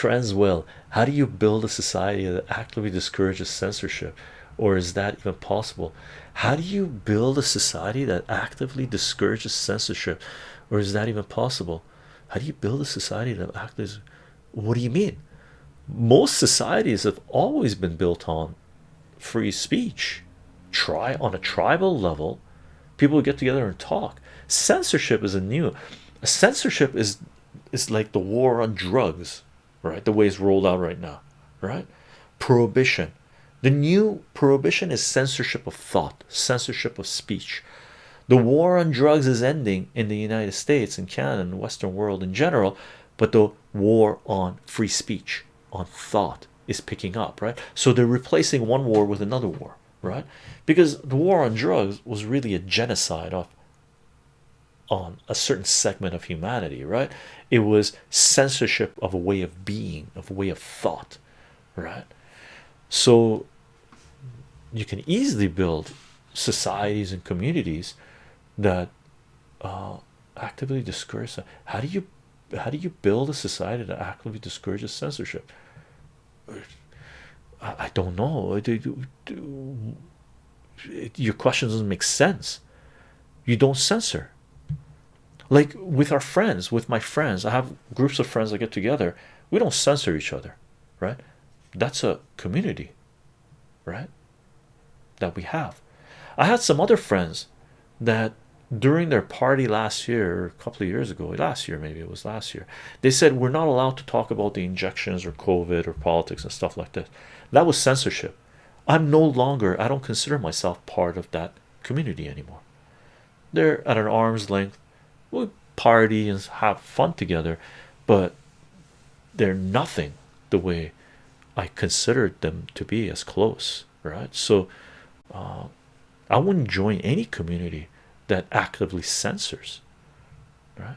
trends will. How do you build a society that actively discourages censorship or is that even possible? How do you build a society that actively discourages censorship or is that even possible? How do you build a society that actively what do you mean? Most societies have always been built on free speech try on a tribal level. People get together and talk. Censorship is a new censorship is is like the war on drugs right? The way it's rolled out right now right? Prohibition. The new prohibition is censorship of thought censorship of speech. The war on drugs is ending in the united states and canada and the western world in general but the war on free speech on thought is picking up right? So they're replacing one war with another war right? Because the war on drugs was really a genocide of on a certain segment of humanity right? It was censorship of a way of being of a way of thought right? So you can easily build societies and communities that uh, actively discourage how do you how do you build a society that actively discourages censorship? I, I don't know. Your question doesn't make sense. You don't censor like with our friends with my friends I have groups of friends that get together. We don't censor each other right? That's a community right? That we have. I had some other friends that during their party last year a couple of years ago last year maybe it was last year they said we're not allowed to talk about the injections or COVID or politics and stuff like that. That was censorship. I'm no longer I don't consider myself part of that community anymore. They're at an arm's length we party and have fun together but they're nothing the way I considered them to be as close right? So uh, I wouldn't join any community that actively censors right